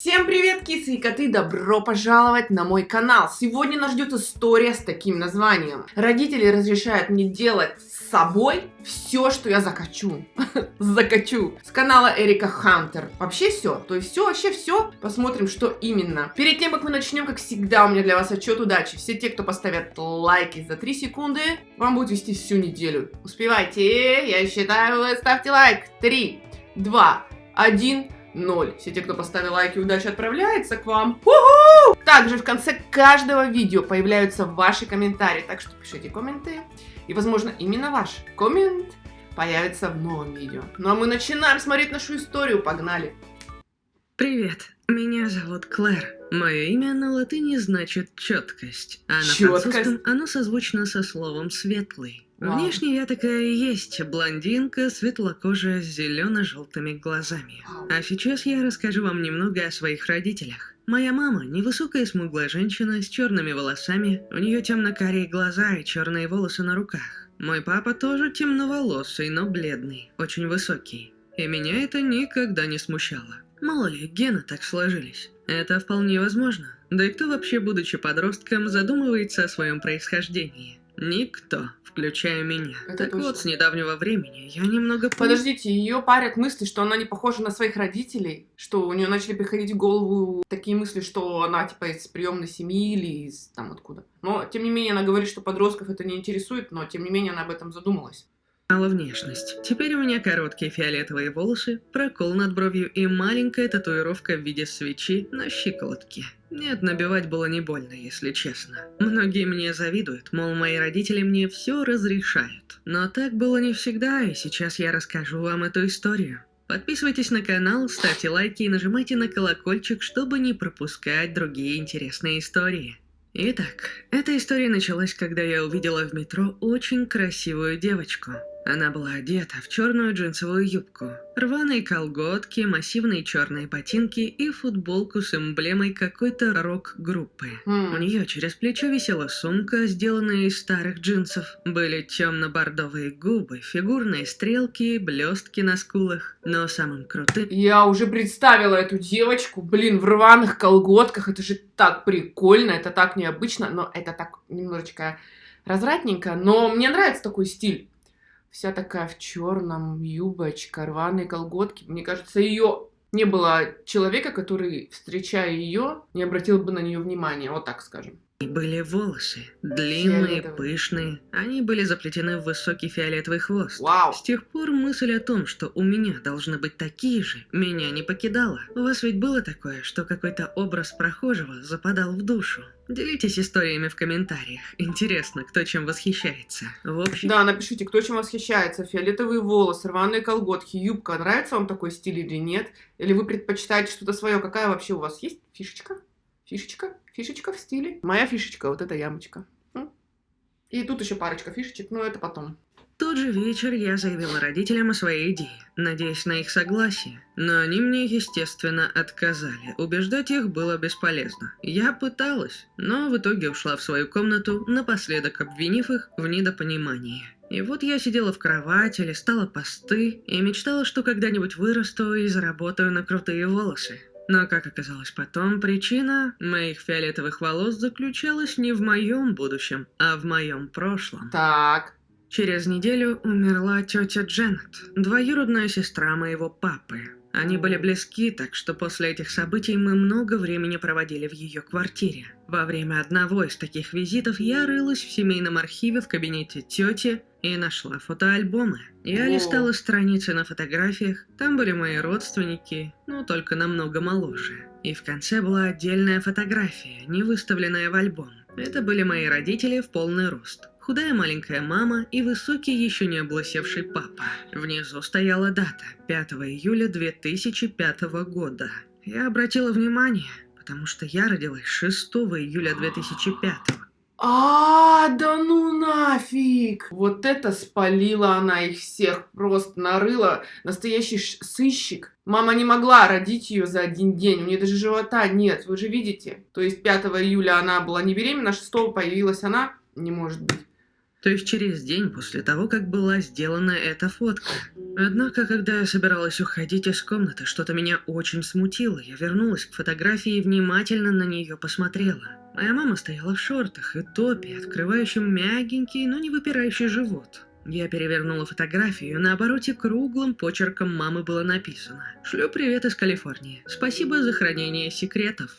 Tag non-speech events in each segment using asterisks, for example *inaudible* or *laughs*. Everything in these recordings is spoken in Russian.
Всем привет, кисы и коты! Добро пожаловать на мой канал! Сегодня нас ждет история с таким названием. Родители разрешают мне делать с собой все, что я захочу. *laughs* Закачу. С канала Эрика Хантер. Вообще все. То есть все, вообще все. Посмотрим, что именно. Перед тем, как мы начнем, как всегда, у меня для вас отчет удачи. Все те, кто поставят лайки за 3 секунды, вам будет вести всю неделю. Успевайте. Я считаю, ставьте лайк. 3, 2, 1 ноль. Все те, кто поставил лайки, удача отправляется к вам. У-ху! Также в конце каждого видео появляются ваши комментарии, так что пишите комменты. И, возможно, именно ваш коммент появится в новом видео. Ну а мы начинаем смотреть нашу историю. Погнали! Привет, меня зовут Клэр. Мое имя на латыни значит четкость, а на Чёткость? французском оно созвучно со словом светлый. Внешне я такая и есть, блондинка, светлокожая, с зелено-желтыми глазами. А сейчас я расскажу вам немного о своих родителях. Моя мама – невысокая смуглая женщина с черными волосами, у нее темно-карие глаза и черные волосы на руках. Мой папа тоже темноволосый, но бледный, очень высокий. И меня это никогда не смущало. Мало ли, гены так сложились. Это вполне возможно. Да и кто вообще, будучи подростком, задумывается о своем происхождении? Никто, включая меня. Это так точно. вот, с недавнего времени я немного... Подождите, ее парят мысли, что она не похожа на своих родителей, что у нее начали приходить в голову такие мысли, что она типа из приемной семьи или из там откуда. Но тем не менее она говорит, что подростков это не интересует, но тем не менее она об этом задумалась. Мало внешность. Теперь у меня короткие фиолетовые волосы, прокол над бровью и маленькая татуировка в виде свечи на щиколотке. Нет, набивать было не больно, если честно. Многие мне завидуют, мол, мои родители мне все разрешают. Но так было не всегда, и сейчас я расскажу вам эту историю. Подписывайтесь на канал, ставьте лайки и нажимайте на колокольчик, чтобы не пропускать другие интересные истории. Итак, эта история началась, когда я увидела в метро очень красивую девочку. Она была одета в черную джинсовую юбку, рваные колготки, массивные черные ботинки и футболку с эмблемой какой-то рок-группы. Хм. У нее через плечо висела сумка, сделанная из старых джинсов. Были темно-бордовые губы, фигурные стрелки, блестки на скулах. Но самым крутым Я уже представила эту девочку, блин, в рваных колготках. Это же так прикольно, это так необычно, но это так немножечко развратненько. Но мне нравится такой стиль. Вся такая в черном, юбочка, рваные колготки. Мне кажется, ее не было человека, который, встречая ее, не обратил бы на нее внимания. Вот так скажем. Были волосы. Длинные, пышные. Они были заплетены в высокий фиолетовый хвост. Вау! С тех пор мысль о том, что у меня должны быть такие же, меня не покидала. У вас ведь было такое, что какой-то образ прохожего западал в душу? Делитесь историями в комментариях. Интересно, кто чем восхищается. В общем, Да, напишите, кто чем восхищается. Фиолетовые волосы, рваные колготки, юбка. Нравится вам такой стиль или нет? Или вы предпочитаете что-то свое? Какая вообще у вас есть фишечка? Фишечка? Фишечка в стиле? Моя фишечка, вот эта ямочка. И тут еще парочка фишечек, но это потом. Тот же вечер я заявила родителям о своей идее, надеясь на их согласие. Но они мне, естественно, отказали. Убеждать их было бесполезно. Я пыталась, но в итоге ушла в свою комнату, напоследок обвинив их в недопонимании. И вот я сидела в кровати, листала посты и мечтала, что когда-нибудь вырасту и заработаю на крутые волосы. Но, как оказалось потом, причина моих фиолетовых волос заключалась не в моем будущем, а в моем прошлом. Так. Через неделю умерла тетя Дженнет, двоюродная сестра моего папы. Они были близки, так что после этих событий мы много времени проводили в ее квартире. Во время одного из таких визитов я рылась в семейном архиве в кабинете тети и нашла фотоальбомы. Я О. листала страницы на фотографиях, там были мои родственники, но только намного моложе. И в конце была отдельная фотография, не выставленная в альбом. Это были мои родители в полный рост. Худая маленькая мама и высокий еще не облысевший папа. Внизу стояла дата – 5 июля 2005 года. Я обратила внимание, потому что я родилась 6 июля 2005. А, да ну нафиг! Вот это спалила она их всех, просто нарыла. Настоящий сыщик. Мама не могла родить ее за один день, у нее даже живота нет, вы же видите. То есть 5 июля она была не беременна, 6 появилась она, не может быть. То есть через день после того, как была сделана эта фотка. Однако, когда я собиралась уходить из комнаты, что-то меня очень смутило. Я вернулась к фотографии и внимательно на нее посмотрела. Моя мама стояла в шортах и топе, открывающем мягенький, но не выпирающий живот. Я перевернула фотографию, на обороте круглым почерком мамы было написано «Шлю привет из Калифорнии. Спасибо за хранение секретов».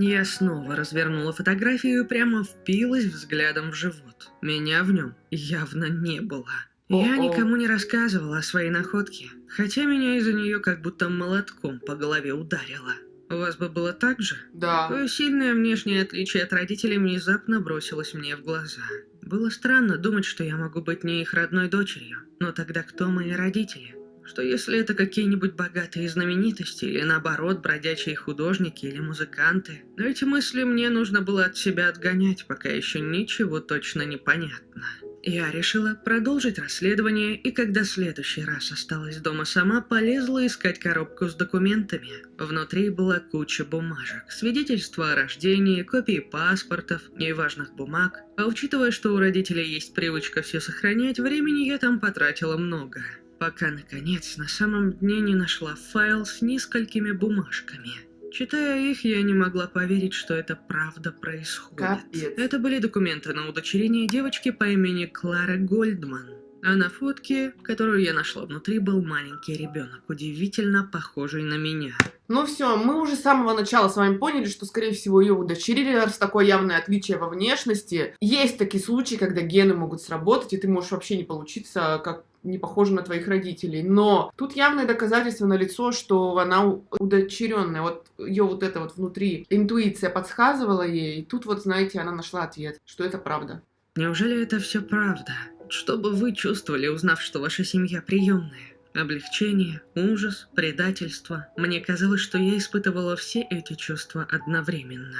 Я снова развернула фотографию и прямо впилась взглядом в живот. Меня в нем явно не было. Я никому не рассказывала о своей находке, хотя меня из-за нее как будто молотком по голове ударило. У вас бы было так же? Да. Твое сильное внешнее отличие от родителей внезапно бросилось мне в глаза. Было странно думать, что я могу быть не их родной дочерью. Но тогда кто мои родители? Что если это какие-нибудь богатые знаменитости, или наоборот, бродячие художники или музыканты? Но эти мысли мне нужно было от себя отгонять, пока еще ничего точно не понятно. Я решила продолжить расследование, и когда в следующий раз осталась дома сама, полезла искать коробку с документами. Внутри была куча бумажек, свидетельства о рождении, копии паспортов и важных бумаг. А учитывая, что у родителей есть привычка все сохранять, времени я там потратила много пока, наконец, на самом дне не нашла файл с несколькими бумажками. Читая их, я не могла поверить, что это правда происходит. Капец. Это были документы на удочерение девочки по имени Клара Гольдман. А на фотке, которую я нашла внутри, был маленький ребенок, удивительно похожий на меня. Ну все, мы уже с самого начала с вами поняли, что, скорее всего, ее удочерили, раз такое явное отличие во внешности. Есть такие случаи, когда гены могут сработать, и ты можешь вообще не получиться как не похожа на твоих родителей. Но тут явное доказательство на лицо, что она удочеренная. Вот ее вот это вот внутри интуиция подсказывала ей, и тут вот, знаете, она нашла ответ, что это правда. Неужели это все правда? Что бы вы чувствовали, узнав, что ваша семья приемная? Облегчение, ужас, предательство. Мне казалось, что я испытывала все эти чувства одновременно.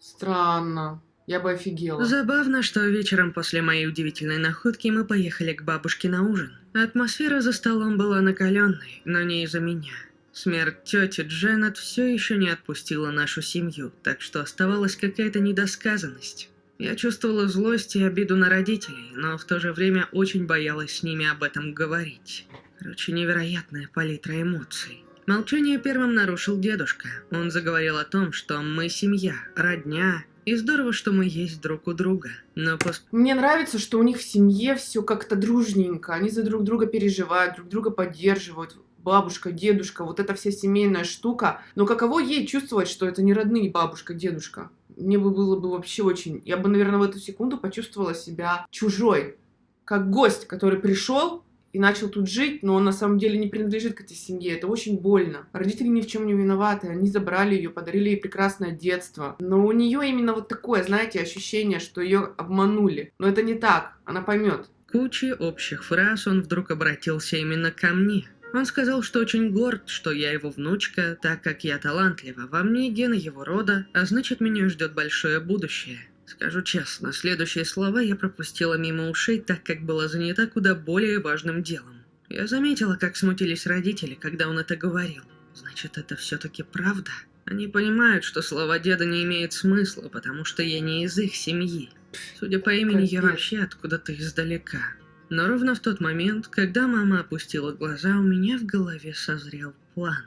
Странно. Я бы офигела. Забавно, что вечером после моей удивительной находки мы поехали к бабушке на ужин. Атмосфера за столом была накаленной, но не из-за меня. Смерть тети Дженнет все еще не отпустила нашу семью, так что оставалась какая-то недосказанность. Я чувствовала злость и обиду на родителей, но в то же время очень боялась с ними об этом говорить. Короче, невероятная палитра эмоций. Молчание первым нарушил дедушка. Он заговорил о том, что мы семья, родня, и здорово, что мы есть друг у друга. Но пос... Мне нравится, что у них в семье все как-то дружненько. Они за друг друга переживают, друг друга поддерживают. Бабушка, дедушка, вот эта вся семейная штука. Но каково ей чувствовать, что это не родные бабушка, дедушка? Мне бы было бы вообще очень... Я бы, наверное, в эту секунду почувствовала себя чужой. Как гость, который пришел, и начал тут жить, но он на самом деле не принадлежит к этой семье. Это очень больно. Родители ни в чем не виноваты. Они забрали ее, подарили ей прекрасное детство. Но у нее именно вот такое, знаете, ощущение, что ее обманули. Но это не так. Она поймет. Кучей общих фраз он вдруг обратился именно ко мне. Он сказал, что очень горд, что я его внучка, так как я талантлива. Во мне гены его рода, а значит меня ждет большое будущее. Скажу честно, следующие слова я пропустила мимо ушей, так как была занята куда более важным делом. Я заметила, как смутились родители, когда он это говорил. Значит, это все-таки правда? Они понимают, что слова деда не имеют смысла, потому что я не из их семьи. Судя по имени, я вообще откуда-то издалека. Но ровно в тот момент, когда мама опустила глаза, у меня в голове созрел план.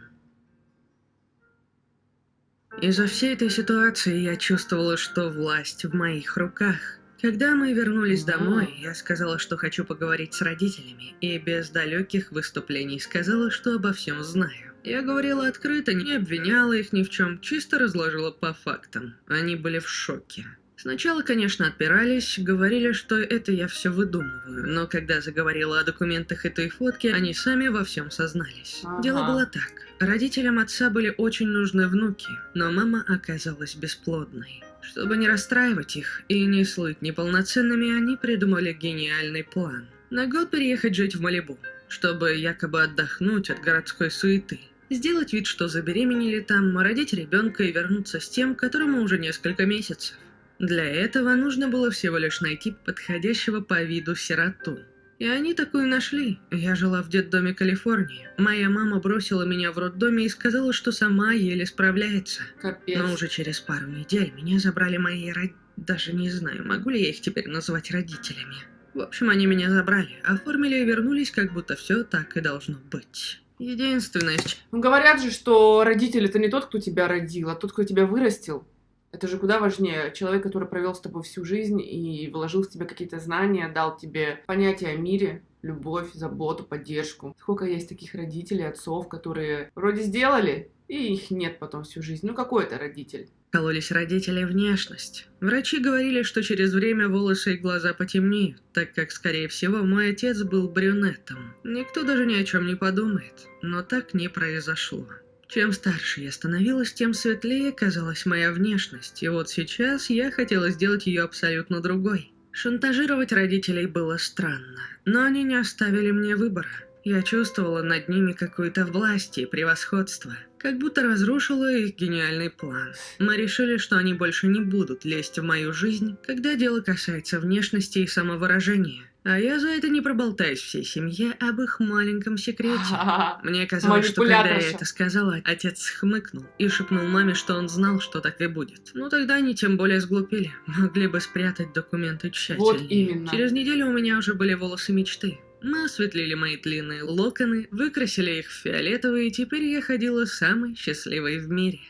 Из-за всей этой ситуации я чувствовала, что власть в моих руках. Когда мы вернулись домой, я сказала, что хочу поговорить с родителями, и без далеких выступлений сказала, что обо всем знаю. Я говорила открыто, не обвиняла их ни в чем, чисто разложила по фактам. Они были в шоке. Сначала, конечно, отпирались, говорили, что это я все выдумываю, но когда заговорила о документах этой фотки, они сами во всем сознались. Ага. Дело было так. Родителям отца были очень нужны внуки, но мама оказалась бесплодной. Чтобы не расстраивать их и не слыть неполноценными, они придумали гениальный план. На год переехать жить в Малибу, чтобы якобы отдохнуть от городской суеты. Сделать вид, что забеременели там, родить ребенка и вернуться с тем, которому уже несколько месяцев. Для этого нужно было всего лишь найти подходящего по виду сироту. И они такую нашли. Я жила в детдоме Калифорнии. Моя мама бросила меня в роддоме и сказала, что сама еле справляется. Капец. Но уже через пару недель меня забрали мои род... Даже не знаю, могу ли я их теперь называть родителями. В общем, они меня забрали, оформили и вернулись, как будто все так и должно быть. Единственное, Ну, говорят же, что родитель это не тот, кто тебя родил, а тот, кто тебя вырастил. Это же куда важнее. Человек, который провел с тобой всю жизнь и вложил в тебя какие-то знания, дал тебе понятие о мире, любовь, заботу, поддержку. Сколько есть таких родителей, отцов, которые вроде сделали, и их нет потом всю жизнь. Ну, какой это родитель? кололись родители внешность. Врачи говорили, что через время волосы и глаза потемнеют, так как, скорее всего, мой отец был брюнетом. Никто даже ни о чем не подумает, но так не произошло. Чем старше я становилась, тем светлее казалась моя внешность, и вот сейчас я хотела сделать ее абсолютно другой. Шантажировать родителей было странно, но они не оставили мне выбора. Я чувствовала над ними какую-то власть и превосходство, как будто разрушила их гениальный план. Мы решили, что они больше не будут лезть в мою жизнь, когда дело касается внешности и самовыражения. А я за это не проболтаюсь всей семье об их маленьком секрете. *laughs* Мне казалось, что когда я это сказала, отец хмыкнул и шепнул маме, что он знал, что так и будет. Ну тогда они тем более сглупили, могли бы спрятать документы тщательнее. Вот именно. Через неделю у меня уже были волосы мечты. Мы осветлили мои длинные локоны, выкрасили их в фиолетовые, и теперь я ходила самой счастливой в мире.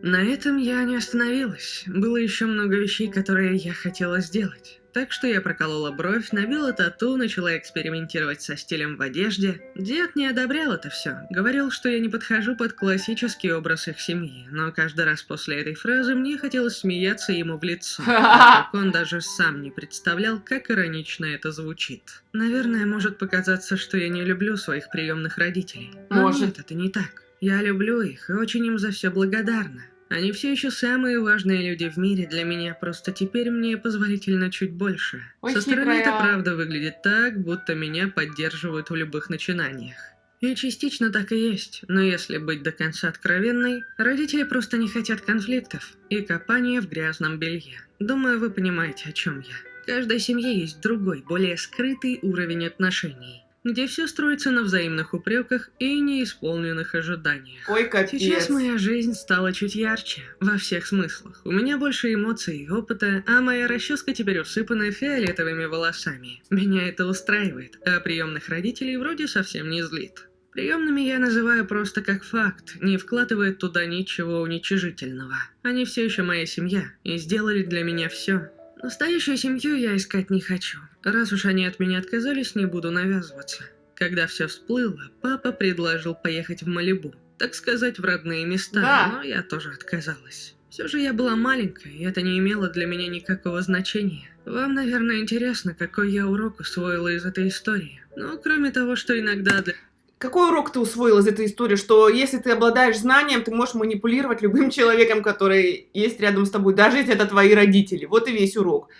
На этом я не остановилась. Было еще много вещей, которые я хотела сделать. Так что я проколола бровь, набила тату, начала экспериментировать со стилем в одежде. Дед не одобрял это все. Говорил, что я не подхожу под классический образ их семьи. Но каждый раз после этой фразы мне хотелось смеяться ему в лицо. *laughs* Так он даже сам не представлял, как иронично это звучит. Наверное, может показаться, что я не люблю своих приемных родителей. Но Может. нет, это не так. Я люблю их и очень им за все благодарна. Они все еще самые важные люди в мире для меня, просто теперь мне позволительно чуть больше. Ой, Со стороны хитрая. это правда выглядит так, будто меня поддерживают в любых начинаниях. И частично так и есть, но если быть до конца откровенной, родители просто не хотят конфликтов и копания в грязном белье. Думаю, вы понимаете, о чем я. В каждой семье есть другой, более скрытый уровень отношений, где все строится на взаимных упреках и неисполненных ожиданиях. Ой, капец. Сейчас моя жизнь стала чуть ярче, во всех смыслах. У меня больше эмоций и опыта, а моя расческа теперь усыпана фиолетовыми волосами. Меня это устраивает, а приемных родителей вроде совсем не злит. Приемными я называю просто как факт, не вкладывая туда ничего уничижительного. Они все еще моя семья и сделали для меня все. Настоящую семью я искать не хочу. Раз уж они от меня отказались, не буду навязываться. Когда все всплыло, папа предложил поехать в Малибу, так сказать, в родные места, Да. но я тоже отказалась. Все же я была маленькой, и это не имело для меня никакого значения. Вам, наверное, интересно, какой я урок усвоила из этой истории. Но кроме того, что иногда для... Какой урок ты усвоил из этой истории, что если ты обладаешь знанием, ты можешь манипулировать любым человеком, который есть рядом с тобой, даже если это твои родители. Вот и весь урок.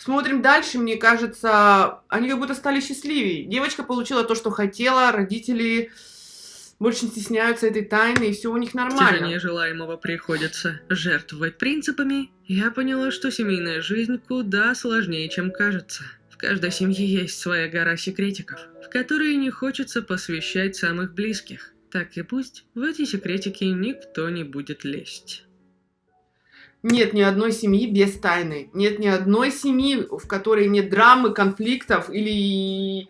Смотрим дальше, мне кажется, они как будто стали счастливее. Девочка получила то, что хотела, родители больше не стесняются этой тайны, и все у них нормально. Стяжание желаемого приходится жертвовать принципами, я поняла, что семейная жизнь куда сложнее, чем кажется. В каждой семье есть своя гора секретиков, в которые не хочется посвящать самых близких. Так и пусть в эти секретики никто не будет лезть. Нет ни одной семьи без тайны. Нет ни одной семьи, в которой нет драмы, конфликтов или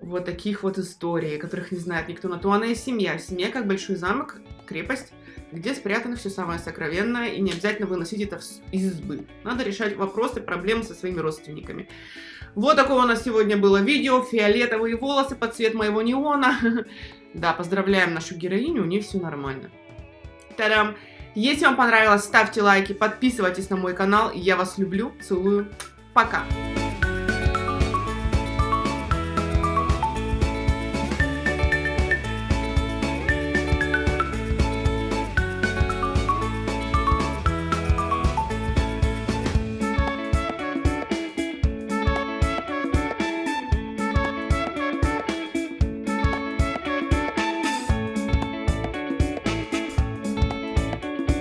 вот таких вот историй, которых не знает никто. На то она и семья. Семья как большой замок, крепость, где спрятано все самое сокровенное, и не обязательно выносить это из избы. Надо решать вопросы, проблемы со своими родственниками. Вот такое у нас сегодня было видео. Фиолетовые волосы под цвет моего неона. *laughs* Да, поздравляем нашу героиню, у нее все нормально. Тарам! Если вам понравилось, ставьте лайки, подписывайтесь на мой канал. Я вас люблю, целую. Пока!